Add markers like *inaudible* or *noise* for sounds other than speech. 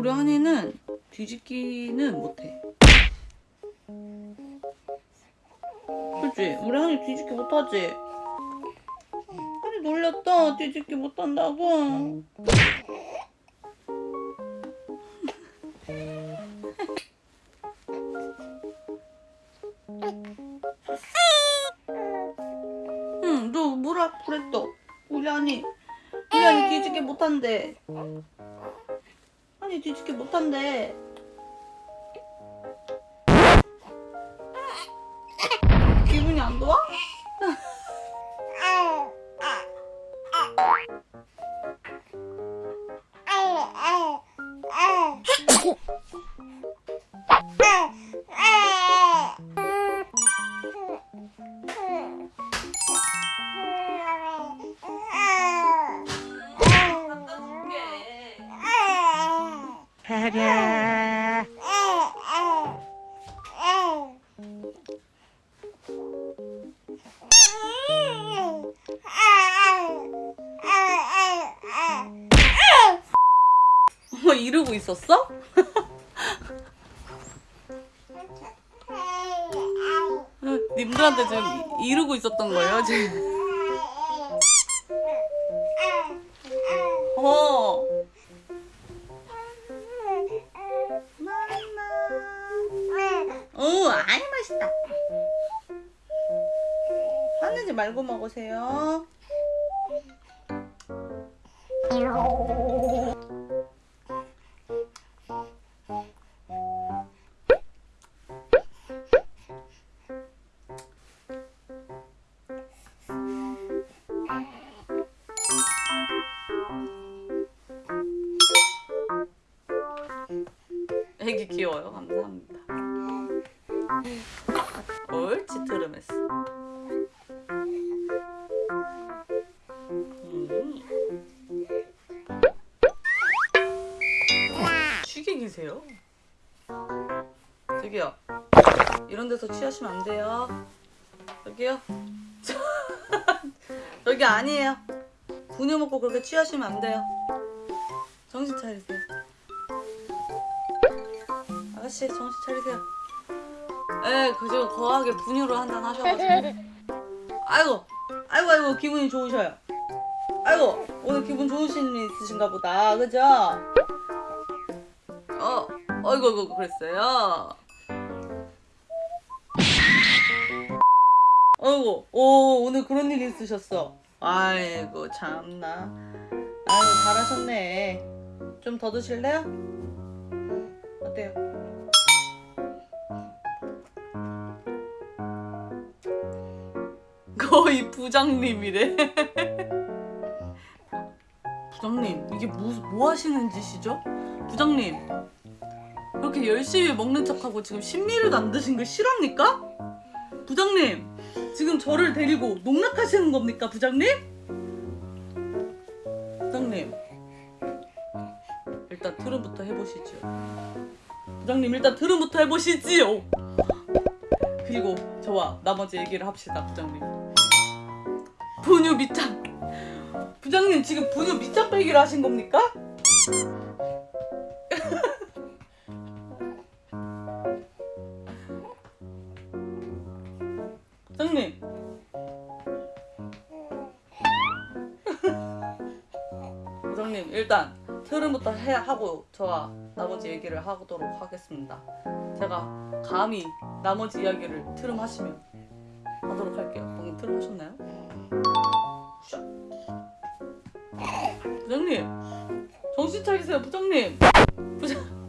우리 한이는 뒤집기는 못해. 그치? 우리 한이 뒤집기 못하지? 한이 놀렸다. 뒤집기 못한다고. 응, 너 뭐라 그랬어? 우리 한이. 우리 한이 뒤집기 못한대. 한이 뒤집기 못한대. 기분이 안 좋아? 뭐 이러고 있었어? *laughs* 님들한테 지금 이- 이러고 있었던 거예요 지금. 화내지 말고 먹으세요. 애기 귀여워요. 감사합니다. 옳지, 트르메스. 쉬게 계세요? 저기요. 이런 데서 취하시면 안 돼요. 저기요. *laughs* 여기 아니에요. 분유 먹고 그렇게 취하시면 안 돼요. 정신 차리세요. 아가씨 정신 차리세요. 에, 그 지금 거하게 분유를 한잔 하셔가지고. 아이고, 아이고, 아이고 기분이 좋으셔요. 아이고 오늘 기분 좋으신 일 있으신가 보다, 그죠? 어, 어이구, 어이구 그랬어요. 어이구, 오 오늘 그런 일 있으셨어. 아이고 참나. 아이고 잘하셨네. 좀 더 드실래요? 어때요? 거의 부장님이래. *laughs* 부장님, 이게 뭐, 뭐 하시는 짓이죠? 부장님, 그렇게 열심히 먹는 척하고 지금 신미를 안 드신 거 실합니까? 부장님, 지금 저를 데리고 농락하시는 겁니까, 부장님? 부장님, 일단 트름부터 해보시죠. 부장님, 일단 트름부터 해보시지요. 그리고 저와 나머지 얘기를 합시다, 부장님. 분유 밑장. 부장님 지금 분유 밑장 빼기를 하신 겁니까? 장님 일단 트름부터 해 하고 저와 나머지 얘기를 하도록 하겠습니다. 제가 감히 나머지 이야기를 트름 하시면 하도록 할게요. 방금 트름 하셨나요? 샤. 부장님 정신 차리세요 부장님 부장